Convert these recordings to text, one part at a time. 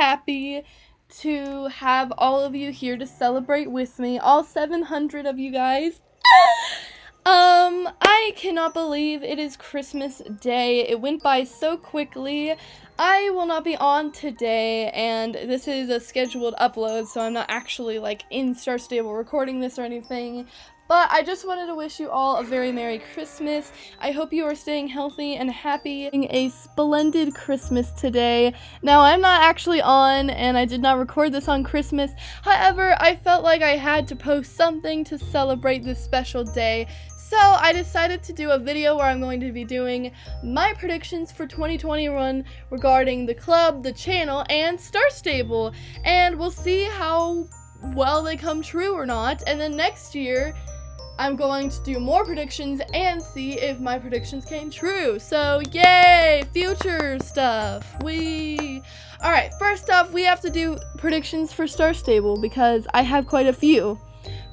happy to have all of you here to celebrate with me, all 700 of you guys. Um, I cannot believe it is Christmas Day. It went by so quickly. I will not be on today, and this is a scheduled upload, so I'm not actually, like, in Star Stable recording this or anything. But I just wanted to wish you all a very Merry Christmas. I hope you are staying healthy and happy. A splendid Christmas today. Now, I'm not actually on, and I did not record this on Christmas. However, I felt like I had to post something to celebrate this special day. So I decided to do a video where I'm going to be doing my predictions for 2021 regarding the club, the channel, and Star Stable. And we'll see how well they come true or not. And then next year, I'm going to do more predictions and see if my predictions came true. So, yay! Future stuff. We. Alright, first off, we have to do predictions for Star Stable because I have quite a few.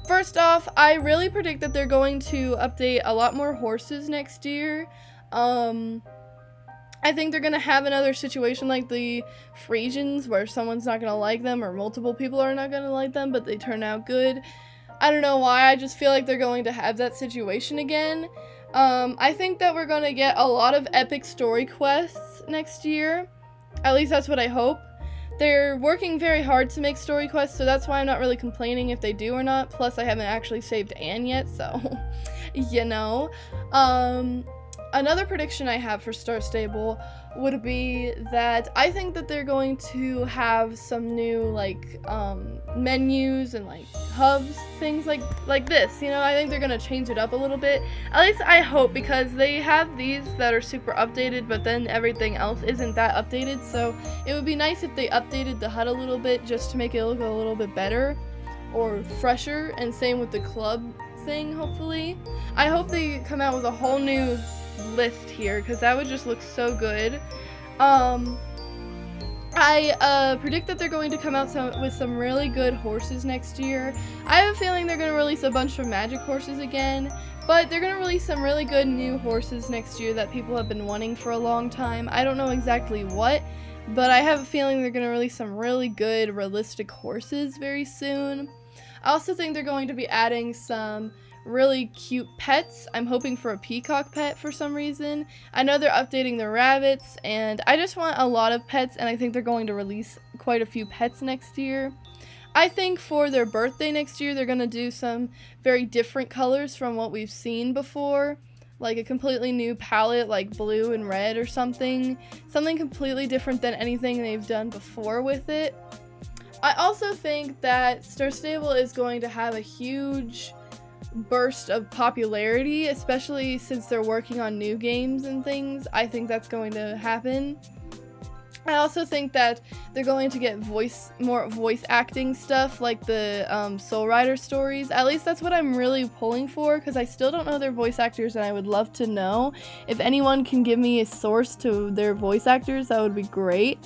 First off, I really predict that they're going to update a lot more horses next year. Um. I think they're gonna have another situation like the Frisians where someone's not gonna like them or multiple people are not gonna like them, but they turn out good. I don't know why, I just feel like they're going to have that situation again. Um, I think that we're going to get a lot of epic story quests next year. At least that's what I hope. They're working very hard to make story quests, so that's why I'm not really complaining if they do or not. Plus, I haven't actually saved Anne yet, so, you know. Um, another prediction I have for Star Stable would be that I think that they're going to have some new like um, menus and like hubs, things like like this. You know, I think they're gonna change it up a little bit. At least I hope because they have these that are super updated, but then everything else isn't that updated. So it would be nice if they updated the HUD a little bit just to make it look a little bit better or fresher. And same with the club thing. Hopefully, I hope they come out with a whole new list here because that would just look so good. Um, I uh, predict that they're going to come out some, with some really good horses next year. I have a feeling they're going to release a bunch of magic horses again, but they're going to release some really good new horses next year that people have been wanting for a long time. I don't know exactly what, but I have a feeling they're going to release some really good realistic horses very soon. I also think they're going to be adding some really cute pets. I'm hoping for a peacock pet for some reason. I know they're updating the rabbits, and I just want a lot of pets, and I think they're going to release quite a few pets next year. I think for their birthday next year, they're going to do some very different colors from what we've seen before. Like a completely new palette, like blue and red or something. Something completely different than anything they've done before with it. I also think that Star Stable is going to have a huge burst of popularity, especially since they're working on new games and things. I think that's going to happen. I also think that they're going to get voice more voice acting stuff like the um, Soul Rider stories. At least that's what I'm really pulling for because I still don't know their voice actors and I would love to know. If anyone can give me a source to their voice actors, that would be great.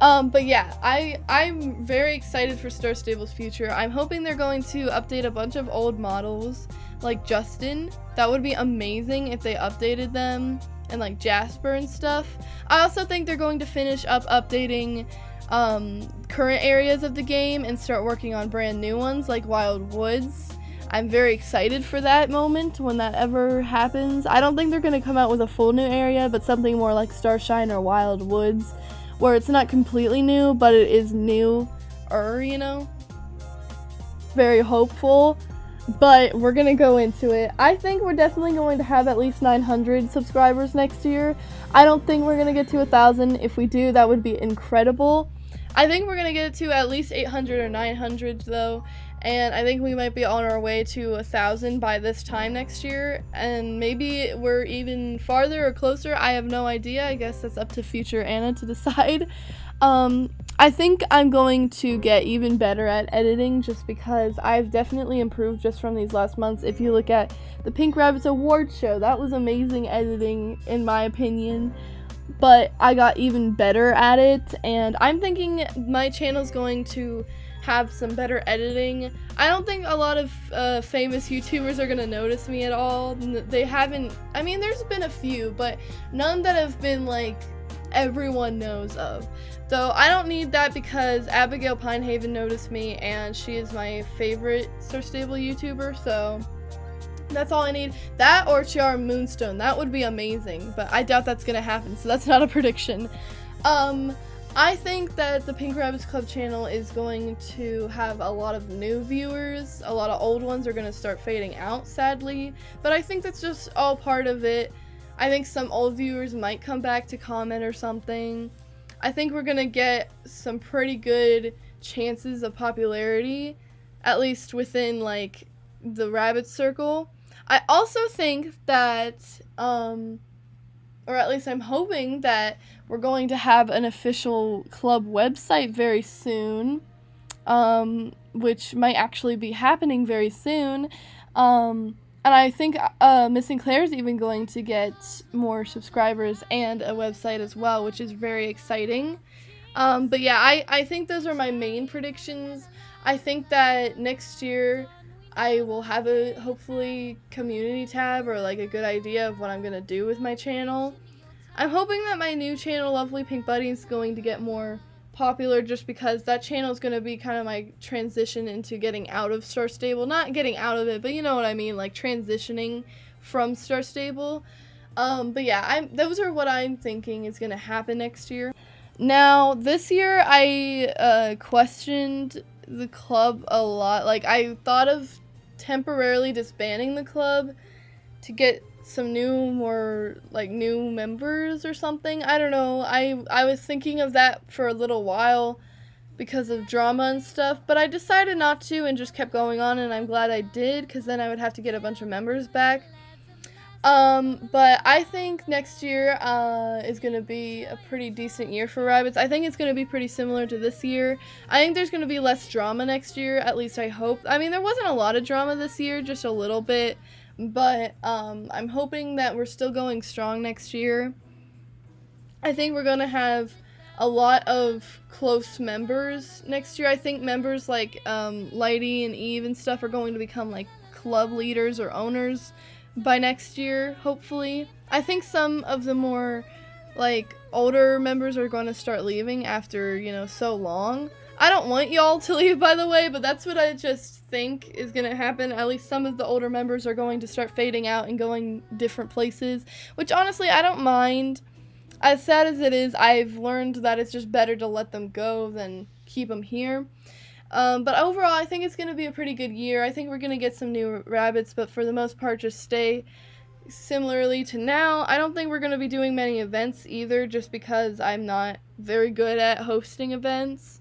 Um, but yeah, I, I'm very excited for Star Stable's future. I'm hoping they're going to update a bunch of old models, like Justin. That would be amazing if they updated them, and like Jasper and stuff. I also think they're going to finish up updating um, current areas of the game and start working on brand new ones, like Wild Woods. I'm very excited for that moment when that ever happens. I don't think they're going to come out with a full new area, but something more like Starshine or Wild Woods where it's not completely new, but it is new er, you know? Very hopeful. But we're gonna go into it. I think we're definitely going to have at least 900 subscribers next year. I don't think we're gonna get to a thousand. If we do, that would be incredible. I think we're gonna get to at least 800 or 900 though, and I think we might be on our way to a thousand by this time next year. And maybe we're even farther or closer. I have no idea. I guess that's up to future Anna to decide. Um, I think I'm going to get even better at editing just because I've definitely improved just from these last months. If you look at the Pink Rabbits award show that was amazing editing in my opinion but I got even better at it and I'm thinking my channel is going to have some better editing. I don't think a lot of uh, famous YouTubers are gonna notice me at all. They haven't, I mean, there's been a few, but none that have been like everyone knows of. So I don't need that because Abigail Pinehaven noticed me and she is my favorite Star Stable YouTuber, so that's all I need. That or Chiara Moonstone. That would be amazing, but I doubt that's gonna happen, so that's not a prediction. Um, I think that the Pink Rabbits Club channel is going to have a lot of new viewers. A lot of old ones are going to start fading out, sadly. But I think that's just all part of it. I think some old viewers might come back to comment or something. I think we're going to get some pretty good chances of popularity, at least within like the rabbit circle. I also think that, um, or at least I'm hoping that we're going to have an official club website very soon, um, which might actually be happening very soon. Um, and I think uh, Missing Claire is even going to get more subscribers and a website as well, which is very exciting. Um, but yeah, I, I think those are my main predictions. I think that next year I will have a hopefully community tab or like a good idea of what I'm to do with my channel. I'm hoping that my new channel, Lovely Pink Buddy, is going to get more popular just because that channel is going to be kind of my transition into getting out of Star Stable. Not getting out of it, but you know what I mean, like transitioning from Star Stable. Um, but yeah, I'm, those are what I'm thinking is going to happen next year. Now, this year I uh, questioned the club a lot. Like, I thought of temporarily disbanding the club to get some new more like new members or something. I don't know. I I was thinking of that for a little while because of drama and stuff, but I decided not to and just kept going on and I'm glad I did cuz then I would have to get a bunch of members back. Um, but I think next year uh, is going to be a pretty decent year for rabbits. I think it's going to be pretty similar to this year. I think there's going to be less drama next year, at least I hope. I mean, there wasn't a lot of drama this year, just a little bit. But um, I'm hoping that we're still going strong next year. I think we're going to have a lot of close members next year. I think members like um, Lighty and Eve and stuff are going to become like club leaders or owners by next year, hopefully. I think some of the more like older members are going to start leaving after, you know, so long. I don't want y'all to leave, by the way, but that's what I just think is going to happen. At least some of the older members are going to start fading out and going different places, which honestly, I don't mind. As sad as it is, I've learned that it's just better to let them go than keep them here. Um, but overall, I think it's going to be a pretty good year. I think we're going to get some new rabbits, but for the most part, just stay similarly to now. I don't think we're going to be doing many events either, just because I'm not very good at hosting events.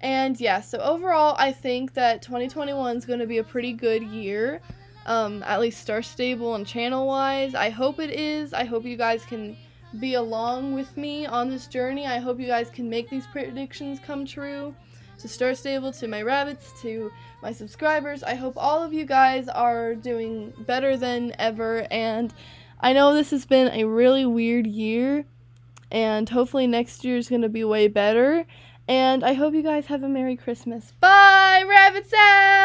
And yeah, so overall, I think that 2021 is going to be a pretty good year, um, at least Star Stable and channel wise. I hope it is. I hope you guys can be along with me on this journey. I hope you guys can make these predictions come true. To Star Stable, to my rabbits, to my subscribers. I hope all of you guys are doing better than ever. And I know this has been a really weird year. And hopefully next year is going to be way better. And I hope you guys have a Merry Christmas. Bye! Rabbits out!